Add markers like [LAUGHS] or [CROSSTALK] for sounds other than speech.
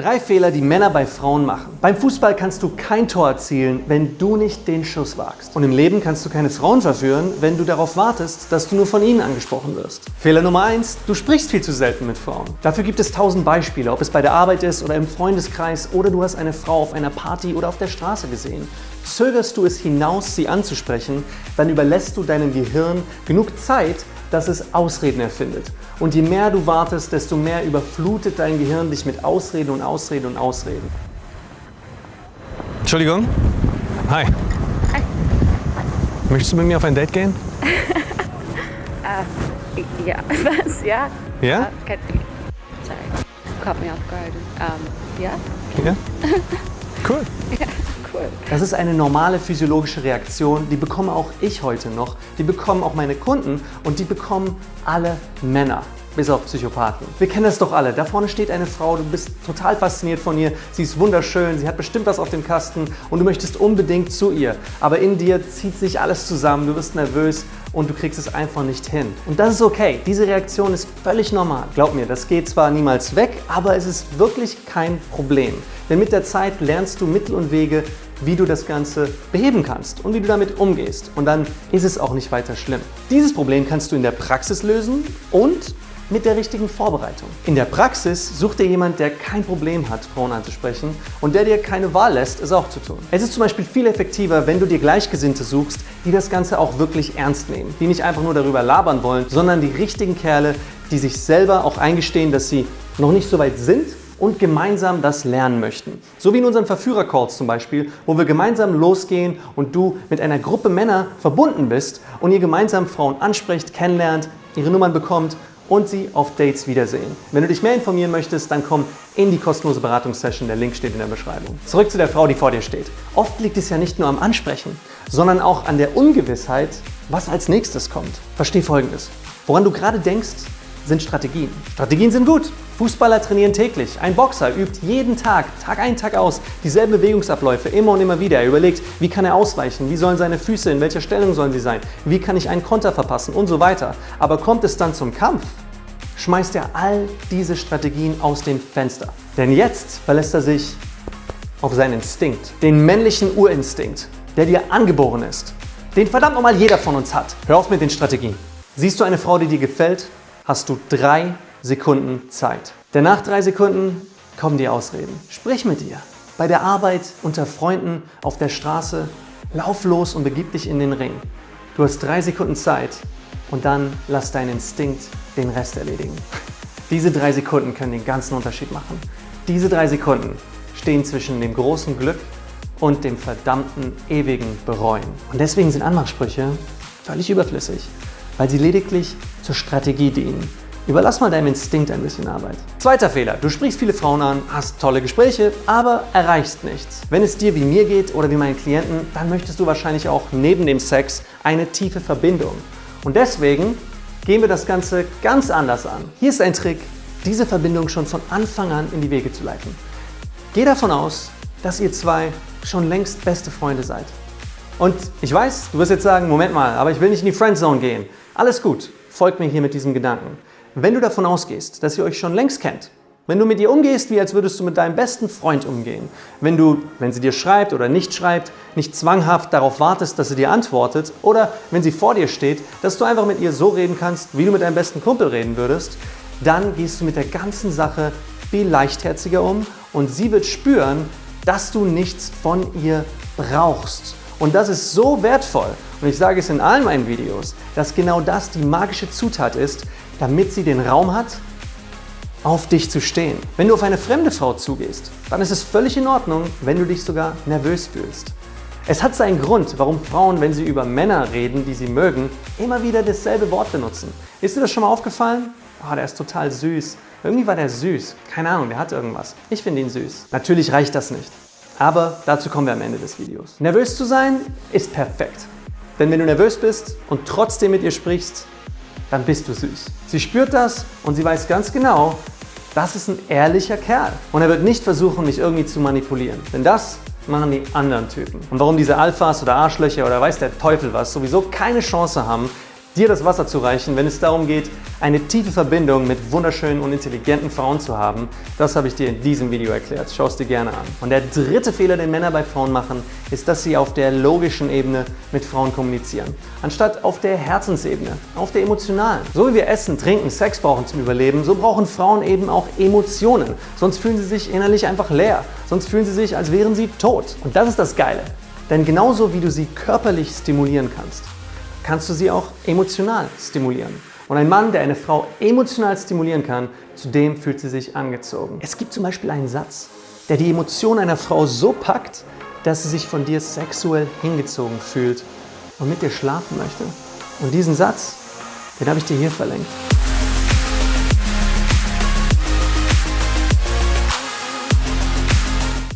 Drei Fehler, die Männer bei Frauen machen. Beim Fußball kannst du kein Tor erzielen, wenn du nicht den Schuss wagst. Und im Leben kannst du keine Frauen verführen, wenn du darauf wartest, dass du nur von ihnen angesprochen wirst. Fehler Nummer eins: Du sprichst viel zu selten mit Frauen. Dafür gibt es tausend Beispiele, ob es bei der Arbeit ist oder im Freundeskreis oder du hast eine Frau auf einer Party oder auf der Straße gesehen. Zögerst du es hinaus, sie anzusprechen, dann überlässt du deinem Gehirn genug Zeit, dass es Ausreden erfindet. Und je mehr du wartest, desto mehr überflutet dein Gehirn dich mit Ausreden und Ausreden und Ausreden. Entschuldigung. Hi. Hi. Möchtest du mit mir auf ein Date gehen? uh, [LAUGHS] ja, [LAUGHS] was? Ja? Ja? Uh, sorry, caught me off guard. Um, ja? Ja? [LAUGHS] Cool. Ja, Das ist eine normale physiologische Reaktion, die bekomme auch ich heute noch, die bekommen auch meine Kunden und die bekommen alle Männer. Bis auf Psychopathen. Wir kennen das doch alle. Da vorne steht eine Frau, du bist total fasziniert von ihr, sie ist wunderschön, sie hat bestimmt was auf dem Kasten und du möchtest unbedingt zu ihr. Aber in dir zieht sich alles zusammen, du wirst nervös und du kriegst es einfach nicht hin. Und das ist okay. Diese Reaktion ist völlig normal. Glaub mir, das geht zwar niemals weg, aber es ist wirklich kein Problem. Denn mit der Zeit lernst du Mittel und Wege, wie du das Ganze beheben kannst und wie du damit umgehst. Und dann ist es auch nicht weiter schlimm. Dieses Problem kannst du in der Praxis lösen und mit der richtigen Vorbereitung. In der Praxis such dir jemand, der kein Problem hat, Frauen anzusprechen und der dir keine Wahl lässt, es auch zu tun. Es ist zum Beispiel viel effektiver, wenn du dir Gleichgesinnte suchst, die das Ganze auch wirklich ernst nehmen, die nicht einfach nur darüber labern wollen, sondern die richtigen Kerle, die sich selber auch eingestehen, dass sie noch nicht so weit sind und gemeinsam das lernen möchten. So wie in unseren Verführer-Calls zum Beispiel, wo wir gemeinsam losgehen und du mit einer Gruppe Männer verbunden bist und ihr gemeinsam Frauen ansprecht, kennenlernt, ihre Nummern bekommt und sie auf Dates wiedersehen. Wenn du dich mehr informieren möchtest, dann komm in die kostenlose Beratungssession. Der Link steht in der Beschreibung. Zurück zu der Frau, die vor dir steht. Oft liegt es ja nicht nur am Ansprechen, sondern auch an der Ungewissheit, was als nächstes kommt. Versteh Folgendes. Woran du gerade denkst, sind Strategien. Strategien sind gut. Fußballer trainieren täglich. Ein Boxer übt jeden Tag, Tag ein, Tag aus, dieselben Bewegungsabläufe immer und immer wieder. Er überlegt, wie kann er ausweichen, wie sollen seine Füße, in welcher Stellung sollen sie sein, wie kann ich einen Konter verpassen und so weiter. Aber kommt es dann zum Kampf, schmeißt er all diese Strategien aus dem Fenster. Denn jetzt verlässt er sich auf seinen Instinkt, den männlichen Urinstinkt, der dir angeboren ist, den verdammt nochmal jeder von uns hat. Hör auf mit den Strategien. Siehst du eine Frau, die dir gefällt, hast du drei Sekunden Zeit. Denn nach drei Sekunden kommen die Ausreden. Sprich mit ihr. Bei der Arbeit, unter Freunden, auf der Straße. Lauf los und begib dich in den Ring. Du hast drei Sekunden Zeit und dann lass deinen Instinkt den Rest erledigen. Diese drei Sekunden können den ganzen Unterschied machen. Diese drei Sekunden stehen zwischen dem großen Glück und dem verdammten ewigen Bereuen. Und deswegen sind Anmachsprüche völlig überflüssig, weil sie lediglich zur Strategie dienen. Überlass mal deinem Instinkt ein bisschen Arbeit. Zweiter Fehler. Du sprichst viele Frauen an, hast tolle Gespräche, aber erreichst nichts. Wenn es dir wie mir geht oder wie meinen Klienten, dann möchtest du wahrscheinlich auch neben dem Sex eine tiefe Verbindung. Und deswegen gehen wir das Ganze ganz anders an. Hier ist ein Trick, diese Verbindung schon von Anfang an in die Wege zu leiten. Geh davon aus, dass ihr zwei schon längst beste Freunde seid. Und ich weiß, du wirst jetzt sagen, Moment mal, aber ich will nicht in die Friendzone gehen. Alles gut, folgt mir hier mit diesem Gedanken. Wenn du davon ausgehst, dass ihr euch schon längst kennt, wenn du mit ihr umgehst, wie als würdest du mit deinem besten Freund umgehen, wenn du, wenn sie dir schreibt oder nicht schreibt, nicht zwanghaft darauf wartest, dass sie dir antwortet oder wenn sie vor dir steht, dass du einfach mit ihr so reden kannst, wie du mit deinem besten Kumpel reden würdest, dann gehst du mit der ganzen Sache viel leichtherziger um und sie wird spüren, dass du nichts von ihr brauchst. Und das ist so wertvoll. Und ich sage es in allen meinen Videos, dass genau das die magische Zutat ist, damit sie den Raum hat, auf dich zu stehen. Wenn du auf eine fremde Frau zugehst, dann ist es völlig in Ordnung, wenn du dich sogar nervös fühlst. Es hat seinen Grund, warum Frauen, wenn sie über Männer reden, die sie mögen, immer wieder dasselbe Wort benutzen. Ist dir das schon mal aufgefallen? Oh, der ist total süß. Irgendwie war der süß. Keine Ahnung, der hat irgendwas. Ich finde ihn süß. Natürlich reicht das nicht. Aber dazu kommen wir am Ende des Videos. Nervös zu sein ist perfekt. Denn wenn du nervös bist und trotzdem mit ihr sprichst, dann bist du süß. Sie spürt das und sie weiß ganz genau, das ist ein ehrlicher Kerl. Und er wird nicht versuchen, mich irgendwie zu manipulieren. Denn das machen die anderen Typen. Und warum diese Alphas oder Arschlöcher oder weiß der Teufel was sowieso keine Chance haben, dir das Wasser zu reichen, wenn es darum geht, eine tiefe Verbindung mit wunderschönen und intelligenten Frauen zu haben. Das habe ich dir in diesem Video erklärt. Schau es dir gerne an. Und der dritte Fehler, den Männer bei Frauen machen, ist, dass sie auf der logischen Ebene mit Frauen kommunizieren, anstatt auf der Herzensebene, auf der emotionalen. So wie wir Essen, Trinken, Sex brauchen zum Überleben, so brauchen Frauen eben auch Emotionen. Sonst fühlen sie sich innerlich einfach leer. Sonst fühlen sie sich, als wären sie tot. Und das ist das Geile. Denn genauso wie du sie körperlich stimulieren kannst, kannst du sie auch emotional stimulieren. Und ein Mann, der eine Frau emotional stimulieren kann, zu dem fühlt sie sich angezogen. Es gibt zum Beispiel einen Satz, der die Emotion einer Frau so packt, dass sie sich von dir sexuell hingezogen fühlt und mit dir schlafen möchte. Und diesen Satz, den habe ich dir hier verlinkt.